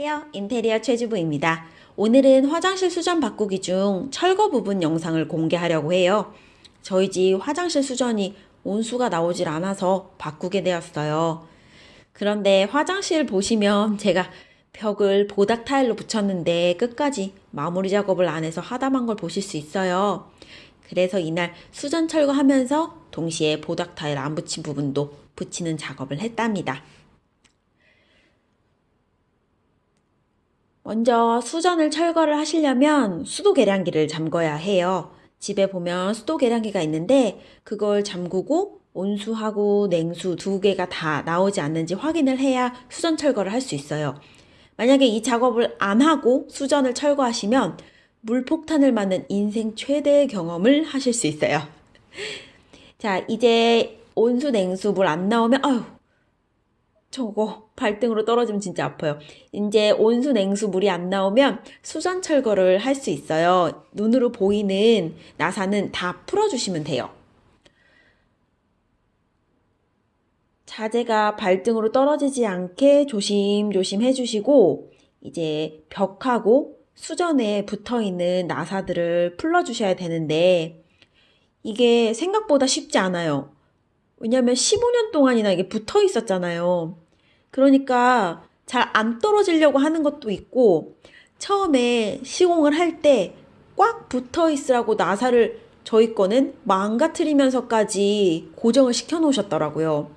안녕하세요. 인테리어 최주부입니다. 오늘은 화장실 수전 바꾸기 중 철거 부분 영상을 공개하려고 해요. 저희 집 화장실 수전이 온수가 나오질 않아서 바꾸게 되었어요. 그런데 화장실 보시면 제가 벽을 보닥 타일로 붙였는데 끝까지 마무리 작업을 안 해서 하다만 걸 보실 수 있어요. 그래서 이날 수전 철거하면서 동시에 보닥 타일 안 붙인 부분도 붙이는 작업을 했답니다. 먼저 수전을 철거를 하시려면 수도 계량기를 잠궈야 해요. 집에 보면 수도 계량기가 있는데 그걸 잠그고 온수하고 냉수 두 개가 다 나오지 않는지 확인을 해야 수전 철거를 할 수 있어요. 만약에 이 작업을 안 하고 수전을 철거하시면 물폭탄을 맞는 인생 최대의 경험을 하실 수 있어요. 자, 이제 온수, 냉수 물 안 나오면, 아유, 저거 발등으로 떨어지면 진짜 아파요. 이제 온수, 냉수 물이 안 나오면 수전 철거를 할 수 있어요. 눈으로 보이는 나사는 다 풀어주시면 돼요. 자재가 발등으로 떨어지지 않게 조심조심 해주시고 이제 벽하고 수전에 붙어 있는 나사들을 풀어주셔야 되는데 이게 생각보다 쉽지 않아요. 왜냐면 15년 동안이나 이게 붙어 있었잖아요. 그러니까 잘 안 떨어지려고 하는 것도 있고 처음에 시공을 할 때 꽉 붙어 있으라고 나사를 저희 거는 망가뜨리면서까지 고정을 시켜 놓으셨더라고요.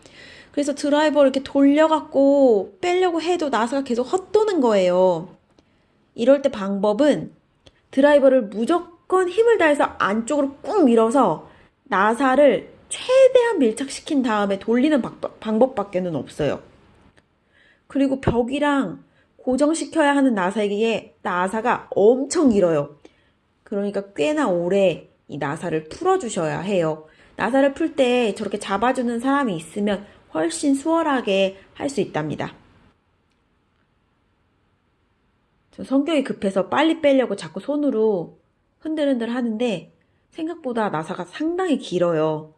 그래서 드라이버를 이렇게 돌려갖고 빼려고 해도 나사가 계속 헛도는 거예요. 이럴 때 방법은 드라이버를 무조건 힘을 다해서 안쪽으로 꾹 밀어서 나사를 최대한 밀착시킨 다음에 돌리는 방법밖에는 없어요. 그리고 벽이랑 고정시켜야 하는 나사에게 나사가 엄청 길어요. 그러니까 꽤나 오래 이 나사를 풀어주셔야 해요. 나사를 풀 때 저렇게 잡아주는 사람이 있으면 훨씬 수월하게 할 수 있답니다. 저 성격이 급해서 빨리 빼려고 자꾸 손으로 흔들흔들 하는데 생각보다 나사가 상당히 길어요.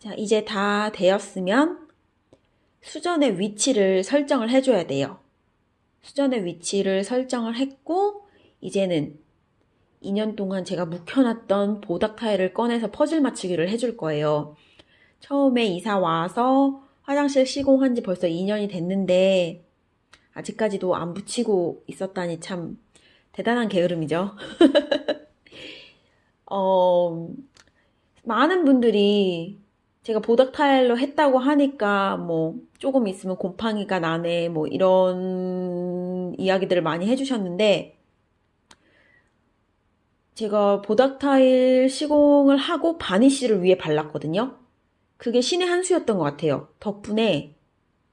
자, 이제 다 되었으면 수전의 위치를 설정을 해줘야 돼요. 수전의 위치를 설정을 했고 이제는 2년 동안 제가 묵혀놨던 보닥 타일을 꺼내서 퍼즐 맞추기를 해줄 거예요. 처음에 이사 와서 화장실 시공한 지 벌써 2년이 됐는데 아직까지도 안 붙이고 있었다니 참 대단한 게으름이죠. 어, 많은 분들이 제가 보닥 타일로 했다고 하니까 뭐 조금 있으면 곰팡이가 나네 뭐 이런 이야기들을 많이 해주셨는데 제가 보닥 타일 시공을 하고 바니쉬를 위에 발랐거든요. 그게 신의 한 수였던 것 같아요. 덕분에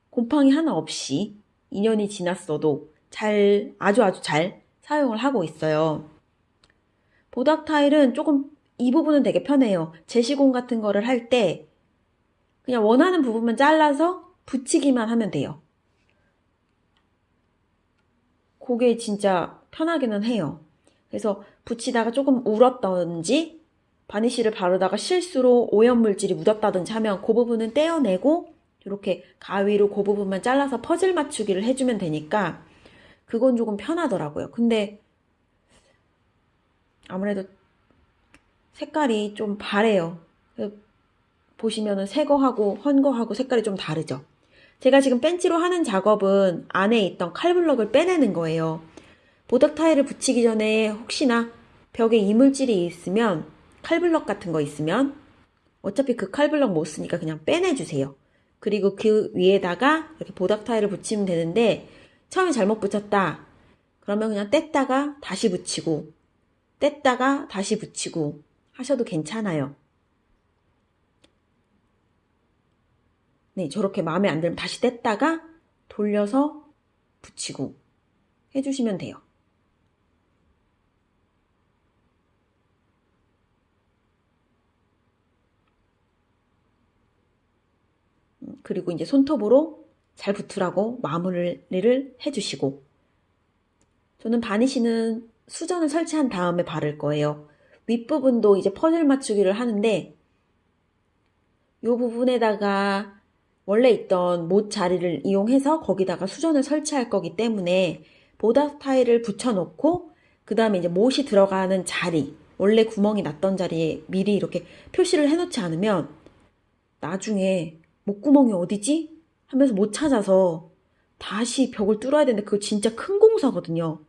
곰팡이 하나 없이 2년이 지났어도 잘 아주 아주 잘 사용을 하고 있어요. 보닥 타일은 조금 이 부분은 되게 편해요. 재시공 같은 거를 할 때 그냥 원하는 부분만 잘라서 붙이기만 하면 돼요. 그게 진짜 편하기는 해요. 그래서 붙이다가 조금 울었던지 바니쉬를 바르다가 실수로 오염물질이 묻었다든지 하면 그 부분은 떼어내고 이렇게 가위로 그 부분만 잘라서 퍼즐 맞추기를 해주면 되니까 그건 조금 편하더라고요. 근데 아무래도 색깔이 좀 바래요. 보시면은 새거하고 헌거하고 색깔이 좀 다르죠. 제가 지금 벤치로 하는 작업은 안에 있던 칼블럭을 빼내는 거예요. 보닥 타일을 붙이기 전에 혹시나 벽에 이물질이 있으면 칼블럭 같은 거 있으면 어차피 그 칼블럭 못 쓰니까 그냥 빼내주세요. 그리고 그 위에다가 이렇게 보닥 타일을 붙이면 되는데 처음에 잘못 붙였다. 그러면 그냥 뗐다가 다시 붙이고 뗐다가 다시 붙이고 하셔도 괜찮아요. 네, 저렇게 마음에 안 들면 다시 뗐다가 돌려서 붙이고 해주시면 돼요. 그리고 이제 손톱으로 잘 붙으라고 마무리를 해주시고 저는 바니쉬는 수전을 설치한 다음에 바를 거예요. 윗부분도 이제 퍼즐 맞추기를 하는데 이 부분에다가 원래 있던 못 자리를 이용해서 거기다가 수전을 설치할 거기 때문에 보답 타일을 붙여놓고 그 다음에 이제 못이 들어가는 자리 원래 구멍이 났던 자리에 미리 이렇게 표시를 해놓지 않으면 나중에 목구멍이 어디지? 하면서 못 찾아서 다시 벽을 뚫어야 되는데 그거 진짜 큰 공사거든요.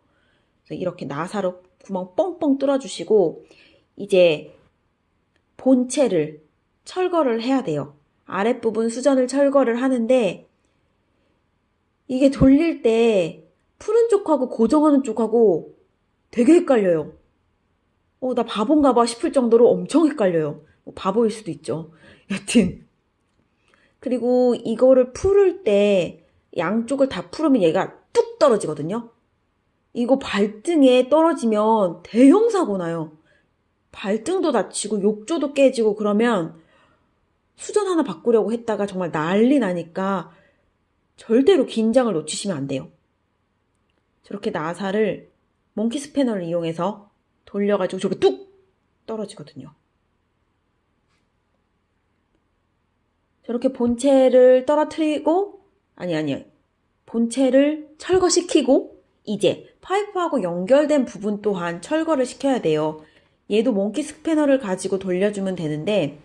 그래서 이렇게 나사로 구멍 뻥뻥 뚫어주시고 이제 본체를 철거를 해야 돼요. 아랫부분 수전을 철거를 하는데 이게 돌릴 때 푸는 쪽하고 고정하는 쪽하고 되게 헷갈려요. 어, 나 바본가 봐 싶을 정도로 엄청 헷갈려요. 뭐 바보일 수도 있죠. 여튼. 그리고 이거를 풀을 때 양쪽을 다 풀으면 얘가 뚝 떨어지거든요. 이거 발등에 떨어지면 대형 사고 나요. 발등도 다치고 욕조도 깨지고 그러면 수전 하나 바꾸려고 했다가 정말 난리 나니까 절대로 긴장을 놓치시면 안 돼요. 저렇게 나사를 몽키 스패너를 이용해서 돌려가지고 저게 뚝 떨어지거든요. 저렇게 본체를 떨어뜨리고 아니 아니 본체를 철거시키고 이제 파이프하고 연결된 부분 또한 철거를 시켜야 돼요. 얘도 몽키 스패너를 가지고 돌려주면 되는데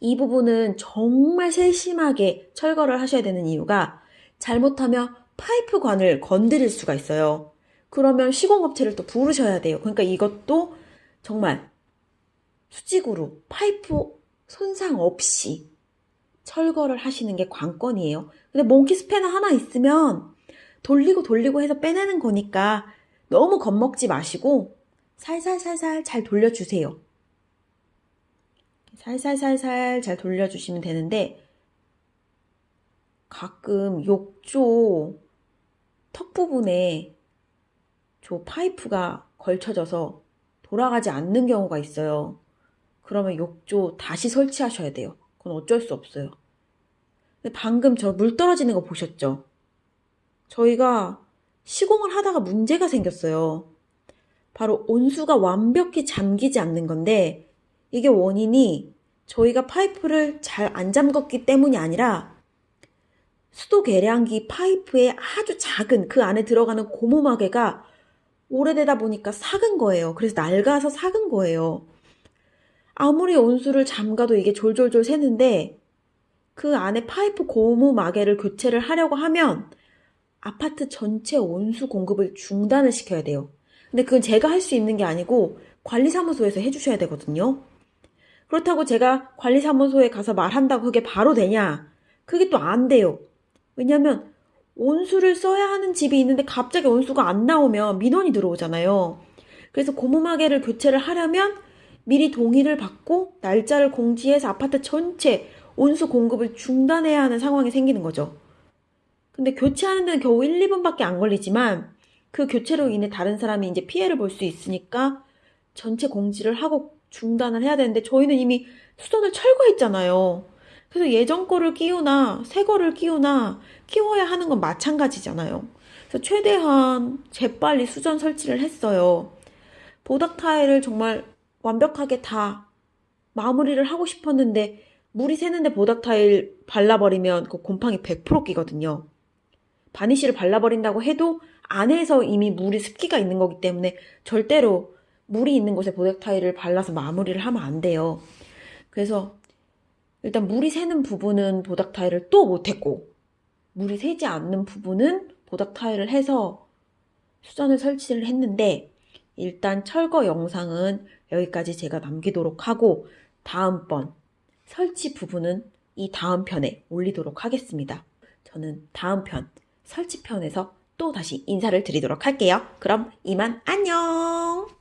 이 부분은 정말 세심하게 철거를 하셔야 되는 이유가 잘못하면 파이프관을 건드릴 수가 있어요. 그러면 시공업체를 또 부르셔야 돼요. 그러니까 이것도 정말 수직으로 파이프 손상 없이 철거를 하시는 게 관건이에요. 근데 몽키 스패너 하나 있으면 돌리고 돌리고 해서 빼내는 거니까 너무 겁먹지 마시고 살살살살 잘 돌려주세요. 살살살살 잘 돌려주시면 되는데 가끔 욕조 턱 부분에 저 파이프가 걸쳐져서 돌아가지 않는 경우가 있어요. 그러면 욕조 다시 설치하셔야 돼요. 그건 어쩔 수 없어요. 근데 방금 저 물 떨어지는 거 보셨죠? 저희가 시공을 하다가 문제가 생겼어요. 바로 온수가 완벽히 잠기지 않는 건데 이게 원인이 저희가 파이프를 잘 안 잠궜기 때문이 아니라 수도 계량기 파이프에 아주 작은 그 안에 들어가는 고무마개가 오래되다 보니까 삭은 거예요. 그래서 낡아서 삭은 거예요. 아무리 온수를 잠가도 이게 졸졸졸 새는데 그 안에 파이프 고무마개를 교체를 하려고 하면 아파트 전체 온수 공급을 중단을 시켜야 돼요. 근데 그건 제가 할 수 있는 게 아니고 관리사무소에서 해주셔야 되거든요. 그렇다고 제가 관리사무소에 가서 말한다고 그게 바로 되냐? 그게 또 안 돼요. 왜냐면 온수를 써야 하는 집이 있는데 갑자기 온수가 안 나오면 민원이 들어오잖아요. 그래서 고무마개를 교체를 하려면 미리 동의를 받고 날짜를 공지해서 아파트 전체 온수 공급을 중단해야 하는 상황이 생기는 거죠. 근데 교체하는 데는 겨우 1, 2분밖에 안 걸리지만 그 교체로 인해 다른 사람이 이제 피해를 볼 수 있으니까 전체 공지를 하고 중단을 해야 되는데 저희는 이미 수전을 철거했잖아요. 그래서 예전 거를 끼우나 새 거를 끼우나 끼워야 하는 건 마찬가지잖아요. 그래서 최대한 재빨리 수전 설치를 했어요. 보닥 타일을 정말 완벽하게 다 마무리를 하고 싶었는데 물이 새는데 보닥 타일 발라버리면 그 곰팡이 100% 끼거든요. 바니쉬를 발라버린다고 해도 안에서 이미 물이 습기가 있는 거기 때문에 절대로 물이 있는 곳에 타일을 발라서 마무리를 하면 안 돼요. 그래서 일단 물이 새는 부분은 보닥 타일을 또 못했고 물이 새지 않는 부분은 보닥 타일을 해서 수전을 설치를 했는데 일단 철거 영상은 여기까지 제가 남기도록 하고 다음번 설치 부분은 이 다음 편에 올리도록 하겠습니다. 저는 다음 편 설치 편에서 또 다시 인사를 드리도록 할게요. 그럼 이만 안녕!